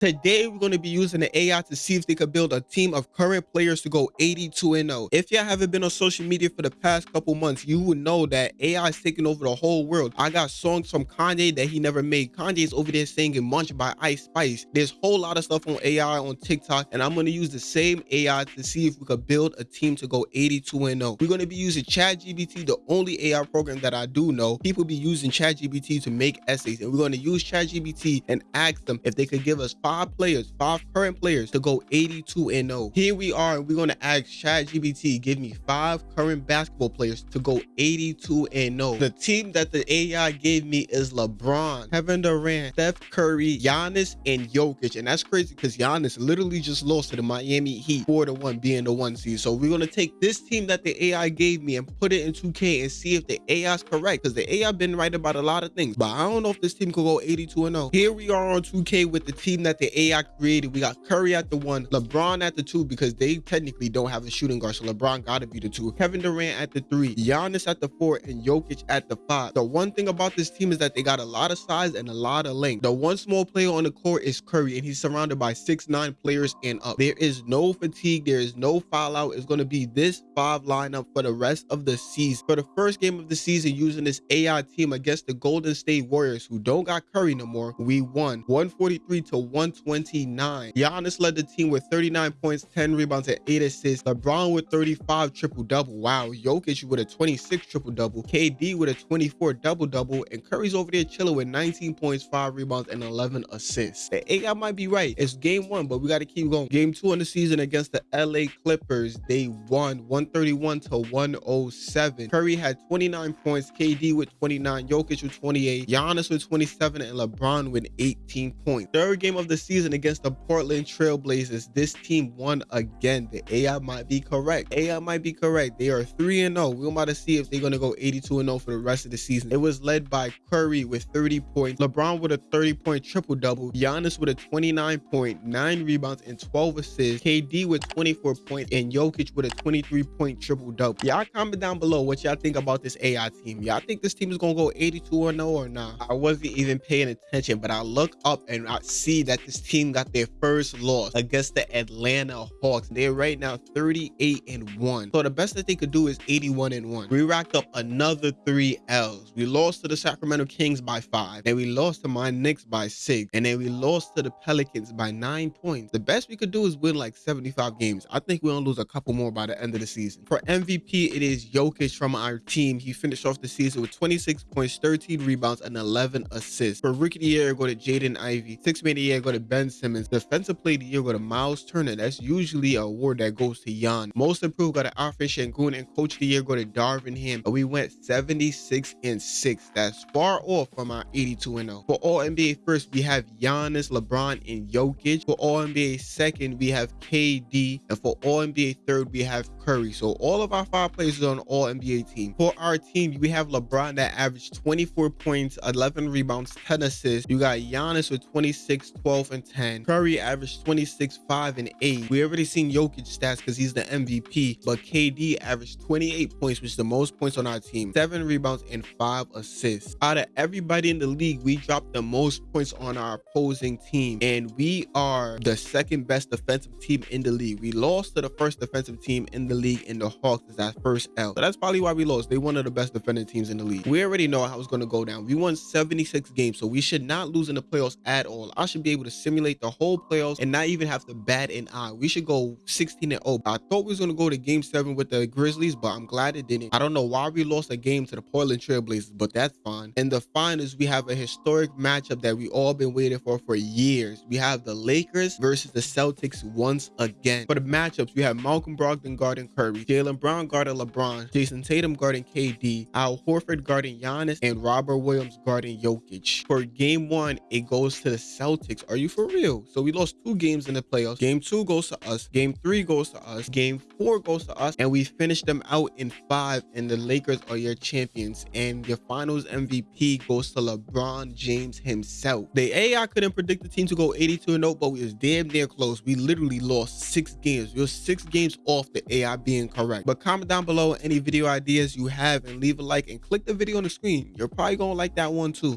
Today, we're going to be using the AI to see if they could build a team of current players to go 82 and 0. If y'all haven't been on social media for the past couple months, you would know that AI is taking over the whole world. I got songs from Kanye that he never made. Kanye's over there singing Munch by Ice Spice. There's a whole lot of stuff on AI on TikTok, and I'm going to use the same AI to see if we could build a team to go 82 and 0. We're going to be using ChatGPT, the only AI program that I do know. People be using ChatGPT to make essays, and we're going to use ChatGPT and ask them if they could give us players, five current players to go 82 and 0. Here we are, and we're going to ask ChatGPT, give me five current basketball players to go 82 and 0. The team that the AI gave me is LeBron, Kevin Durant, Steph Curry, Giannis, and Jokic. And that's crazy because Giannis literally just lost to the Miami Heat 4 to 1 being the one seed. So we're going to take this team that the AI gave me and put it in 2K and see if the AI is correct because the AI been right about a lot of things. But I don't know if this team could go 82 and 0. Here we are on 2K with the team that the AI created. We got Curry at the one, LeBron at the two because they technically don't have a shooting guard, so LeBron got to be the two. Kevin Durant at the three, Giannis at the four, and Jokic at the five. The one thing about this team is that they got a lot of size and a lot of length. The one small player on the court is Curry, and he's surrounded by six nine players and up. There is no fatigue. There is no foul out. It's going to be this five lineup for the rest of the season. For the first game of the season, using this AI team against the Golden State Warriors, who don't got Curry no more, we won 143 to 129. Giannis led the team with 39 points, 10 rebounds, and 8 assists. LeBron with 35 triple double. Wow. Jokic with a 26 triple double. KD with a 24 double double. And Curry's over there chilling with 19 points, 5 rebounds, and 11 assists. The AI might be right. It's game one, but we got to keep going. Game two in the season against the LA Clippers. They won 131 to 107. Curry had 29 points, KD with 29, Jokic with 28, Giannis with 27, and LeBron with 18 points. Third game of the season against the Portland Trailblazers. This team won again. The AI might be correct. AI might be correct. They are 3 and 0. We're about to see if they're going to go 82 and 0 for the rest of the season. It was led by Curry with 30 points, LeBron with a 30 point triple double, Giannis with a 29 point, 9 rebounds, and 12 assists, KD with 24 points, and Jokic with a 23 point triple double. Y'all comment down below what y'all think about this AI team. Y'all think this team is going to go 82 or 0 or not? I wasn't even paying attention, but I look up and I see that team got their first loss against the Atlanta Hawks. They're right now 38 and 1. So the best that they could do is 81 and 1. We racked up another three L's. We lost to the Sacramento Kings by five. Then we lost to my Knicks by six. And then we lost to the Pelicans by nine points. The best we could do is win like 75 games. I think we're gonna lose a couple more by the end of the season. For MVP, it is Jokic from our team. He finished off the season with 26 points, 13 rebounds, and 11 assists. For Rookie of the Year, go to Jaden Ivey. Six Man of the Year, go to Ben Simmons. Defensive Player of the Year, go to Miles Turner. That's usually an award that goes to Jan. Most Improved, go to Alfred Sengun. And Coach of the Year, go to Darvin Ham. And we went 76 and 6. That's far off from our 82 and 0. For All NBA first, we have Giannis, LeBron, and Jokic. For All NBA second, we have KD. And for All NBA third, we have Curry. So all of our five players on All NBA team. For our team, we have LeBron that averaged 24 points, 11 rebounds, 10 assists. You got Giannis with 26, 12, and 10. Curry averaged 26, 5, and 8. We already seen Jokic stats because he's the MVP, but KD averaged 28 points, which is the most points on our team, 7 rebounds, and 5 assists. Out of everybody in the league, we dropped the most points on our opposing team, and we are the second best defensive team in the league. We lost to the first defensive team in the league in the Hawks is that first L. So that's probably why we lost. They one of the best defending teams in the league. We already know how it's going to go down. We won 76 games, so we should not lose in the playoffs at all. I should be able to simulate the whole playoffs and not even have to bat an eye. We should go 16 and 0. I thought we was going to go to game seven with the Grizzlies, but I'm glad it didn't. I don't know why we lost a game to the Portland Trailblazers, but that's fine. In the finals, we have a historic matchup that we all been waiting for for years. We have the Lakers versus the Celtics once again. For the matchups, we have Malcolm Brogdon guarding Curry, Jaylen Brown guarding LeBron, Jayson Tatum guarding KD, Al Horford guarding Giannis, and Robert Williams guarding Jokic. For game one, it goes to the Celtics. Are you for real? So we lost two games in the playoffs. Game two goes to us. Game three goes to us. Game four goes to us. And we finished them out in five. And the Lakers are your champions. And your finals MVP goes to LeBron James himself. The AI couldn't predict the team to go 82 0, but we was damn near close. We literally lost six games. We were six games off the AI being correct. But comment down below any video ideas you have and leave a like and click the video on the screen. You're probably gonna like that one too.